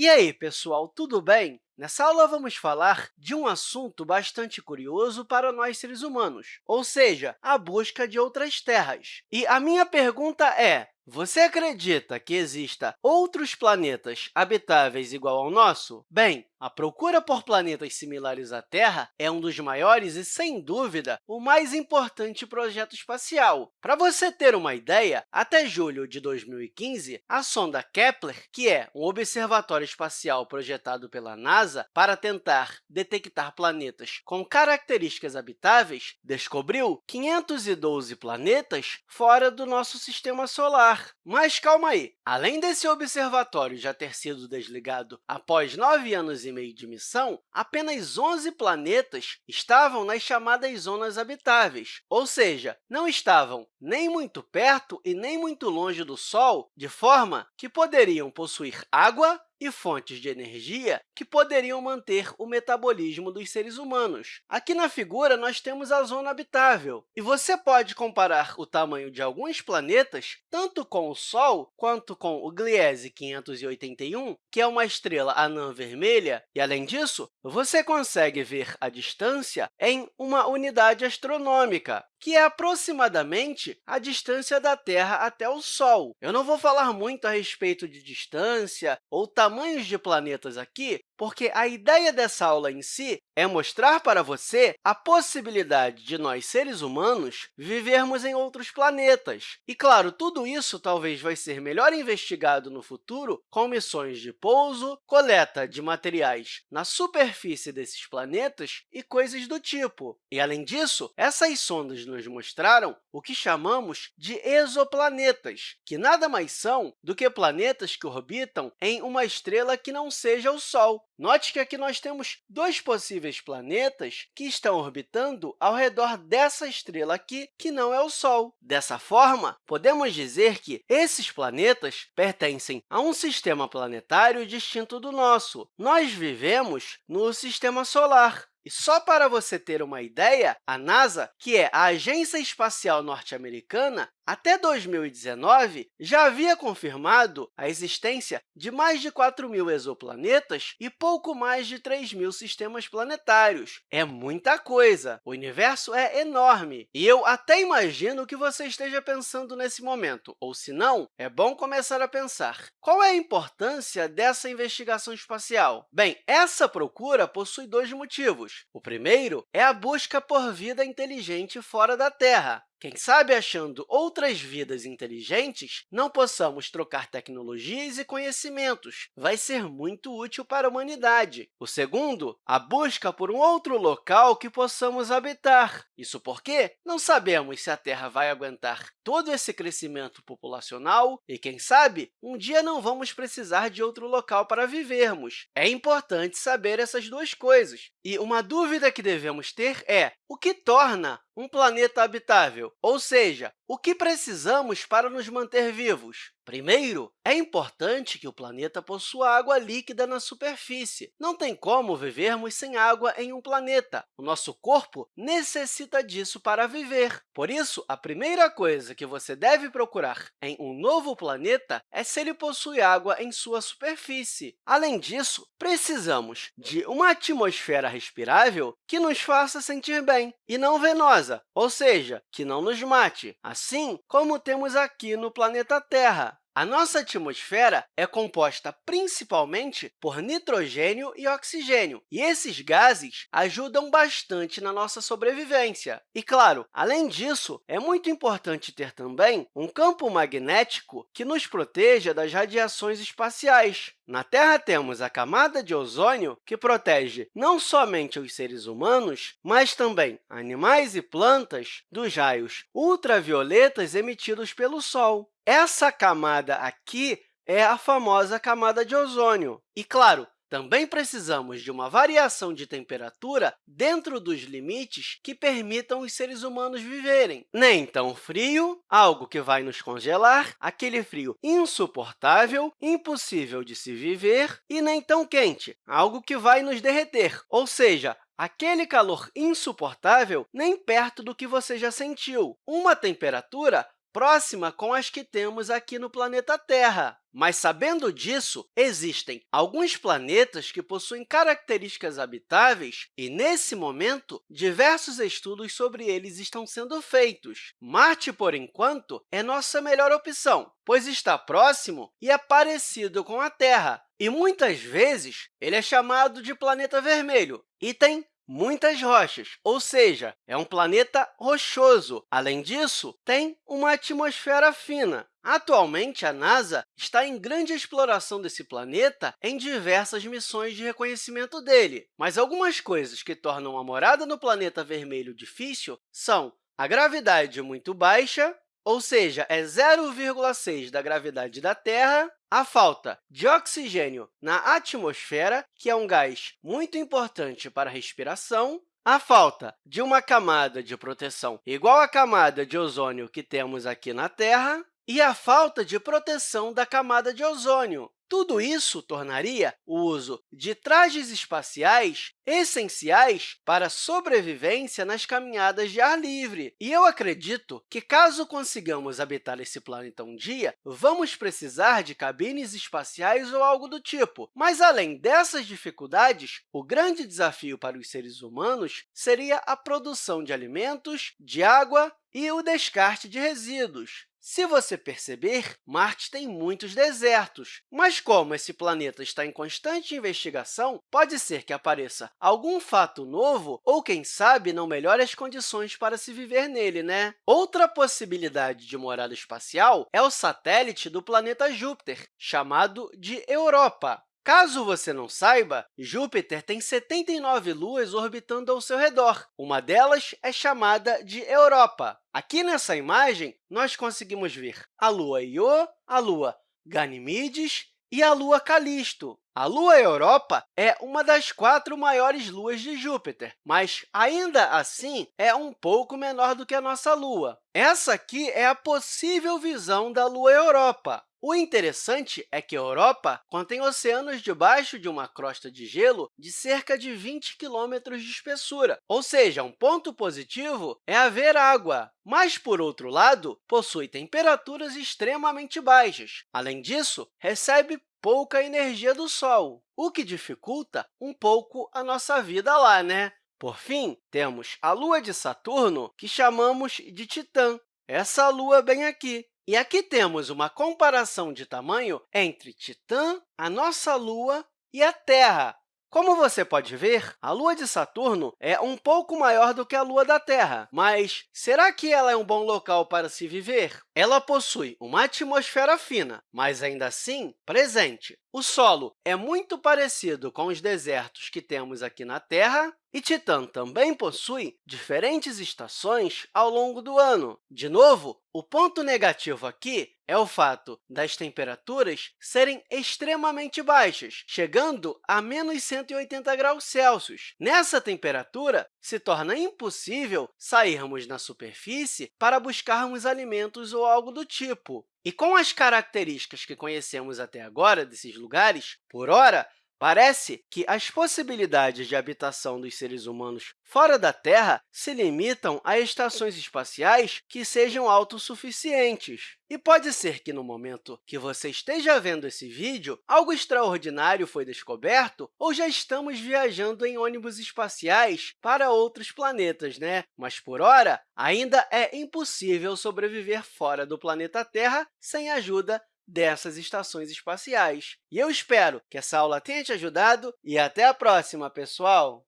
E aí, pessoal, tudo bem? Nessa aula, vamos falar de um assunto bastante curioso para nós seres humanos, ou seja, a busca de outras terras. E a minha pergunta é, você acredita que exista outros planetas habitáveis igual ao nosso? Bem, a procura por planetas similares à Terra é um dos maiores e, sem dúvida, o mais importante projeto espacial. Para você ter uma ideia, até julho de 2015, a sonda Kepler, que é um observatório espacial projetado pela NASA para tentar detectar planetas com características habitáveis, descobriu 512 planetas fora do nosso sistema solar. Mas calma aí! Além desse observatório já ter sido desligado após nove anos e meio de missão, apenas 11 planetas estavam nas chamadas zonas habitáveis, ou seja, não estavam nem muito perto e nem muito longe do Sol, de forma que poderiam possuir água e fontes de energia que poderiam manter o metabolismo dos seres humanos. Aqui na figura, nós temos a zona habitável, e você pode comparar o tamanho de alguns planetas tanto com o Sol quanto com o Gliese 581, que é uma estrela anã vermelha, e, além disso, você consegue ver a distância em uma unidade astronômica, que é aproximadamente a distância da Terra até o Sol. Eu não vou falar muito a respeito de distância ou tamanhos de planetas aqui, porque a ideia dessa aula em si é mostrar para você a possibilidade de nós, seres humanos, vivermos em outros planetas. E, claro, tudo isso talvez vai ser melhor investigado no futuro com missões de pouso, coleta de materiais na superfície desses planetas e coisas do tipo. E, além disso, essas sondas nos mostraram o que chamamos de exoplanetas, que nada mais são do que planetas que orbitam em uma estrela que não seja o Sol. Note que aqui nós temos dois possíveis planetas que estão orbitando ao redor dessa estrela aqui, que não é o Sol. Dessa forma, podemos dizer que esses planetas pertencem a um sistema planetário distinto do nosso. Nós vivemos no Sistema Solar, e só para você ter uma ideia, a NASA, que é a Agência Espacial Norte-Americana, até 2019, já havia confirmado a existência de mais de 4 mil exoplanetas e pouco mais de 3 mil sistemas planetários. É muita coisa! O universo é enorme, e eu até imagino que você esteja pensando nesse momento, ou, se não, é bom começar a pensar. Qual é a importância dessa investigação espacial? Bem, essa procura possui dois motivos. O primeiro é a busca por vida inteligente fora da Terra. Quem sabe, achando outras vidas inteligentes, não possamos trocar tecnologias e conhecimentos. Vai ser muito útil para a humanidade. O segundo, a busca por um outro local que possamos habitar. Isso porque não sabemos se a Terra vai aguentar todo esse crescimento populacional e, quem sabe, um dia não vamos precisar de outro local para vivermos. É importante saber essas duas coisas. E uma dúvida que devemos ter é o que torna um planeta habitável, ou seja, o que precisamos para nos manter vivos? Primeiro, é importante que o planeta possua água líquida na superfície. Não tem como vivermos sem água em um planeta. O nosso corpo necessita disso para viver. Por isso, a primeira coisa que você deve procurar em um novo planeta é se ele possui água em sua superfície. Além disso, precisamos de uma atmosfera respirável que nos faça sentir bem e não venosa, ou seja, que não nos mate, assim como temos aqui no planeta Terra. A nossa atmosfera é composta principalmente por nitrogênio e oxigênio, e esses gases ajudam bastante na nossa sobrevivência. E, claro, além disso, é muito importante ter também um campo magnético que nos proteja das radiações espaciais. Na Terra, temos a camada de ozônio, que protege não somente os seres humanos, mas também animais e plantas dos raios ultravioletas emitidos pelo Sol. Essa camada aqui é a famosa camada de ozônio. E, claro, também precisamos de uma variação de temperatura dentro dos limites que permitam os seres humanos viverem. Nem tão frio, algo que vai nos congelar, aquele frio insuportável, impossível de se viver, e nem tão quente, algo que vai nos derreter, ou seja, aquele calor insuportável nem perto do que você já sentiu. Uma temperatura próxima com as que temos aqui no planeta Terra. Mas, sabendo disso, existem alguns planetas que possuem características habitáveis e, nesse momento, diversos estudos sobre eles estão sendo feitos. Marte, por enquanto, é nossa melhor opção, pois está próximo e é parecido com a Terra, e muitas vezes ele é chamado de planeta vermelho e tem muitas rochas, ou seja, é um planeta rochoso. Além disso, tem uma atmosfera fina. Atualmente, a NASA está em grande exploração desse planeta em diversas missões de reconhecimento dele. Mas algumas coisas que tornam a morada no planeta vermelho difícil são a gravidade muito baixa, ou seja, é 0,6 da gravidade da Terra, a falta de oxigênio na atmosfera, que é um gás muito importante para a respiração, a falta de uma camada de proteção igual à camada de ozônio que temos aqui na Terra e a falta de proteção da camada de ozônio. Tudo isso tornaria o uso de trajes espaciais essenciais para a sobrevivência nas caminhadas de ar livre. E eu acredito que, caso consigamos habitar esse planeta um dia, vamos precisar de cabines espaciais ou algo do tipo. Mas, além dessas dificuldades, o grande desafio para os seres humanos seria a produção de alimentos, de água e o descarte de resíduos. Se você perceber, Marte tem muitos desertos, mas como esse planeta está em constante investigação, pode ser que apareça algum fato novo ou, quem sabe, não melhore as condições para se viver nele, né? Outra possibilidade de morada espacial é o satélite do planeta Júpiter, chamado de Europa. Caso você não saiba, Júpiter tem 79 luas orbitando ao seu redor. Uma delas é chamada de Europa. Aqui nessa imagem, nós conseguimos ver a lua Io, a lua Ganímedes e a lua Calisto. A lua Europa é uma das quatro maiores luas de Júpiter, mas, ainda assim, é um pouco menor do que a nossa lua. Essa aqui é a possível visão da lua Europa. O interessante é que a Europa contém oceanos debaixo de uma crosta de gelo de cerca de 20 quilômetros de espessura, ou seja, um ponto positivo é haver água, mas, por outro lado, possui temperaturas extremamente baixas. Além disso, recebe pouca energia do Sol, o que dificulta um pouco a nossa vida lá, né? Por fim, temos a Lua de Saturno, que chamamos de Titã, essa Lua bem aqui. E aqui temos uma comparação de tamanho entre Titã, a nossa Lua e a Terra. Como você pode ver, a Lua de Saturno é um pouco maior do que a Lua da Terra, mas será que ela é um bom local para se viver? Ela possui uma atmosfera fina, mas ainda assim presente. O solo é muito parecido com os desertos que temos aqui na Terra, e Titã também possui diferentes estações ao longo do ano. De novo, o ponto negativo aqui é o fato das temperaturas serem extremamente baixas, chegando a menos 180 graus Celsius. Nessa temperatura, se torna impossível sairmos na superfície para buscarmos alimentos ou algo do tipo. E com as características que conhecemos até agora desses lugares, por hora, Parece que as possibilidades de habitação dos seres humanos fora da Terra se limitam a estações espaciais que sejam autossuficientes. E pode ser que, no momento que você esteja vendo esse vídeo, algo extraordinário foi descoberto ou já estamos viajando em ônibus espaciais para outros planetas, né? Mas, por hora, ainda é impossível sobreviver fora do planeta Terra sem a ajuda dessas estações espaciais. E eu espero que essa aula tenha te ajudado e até a próxima, pessoal!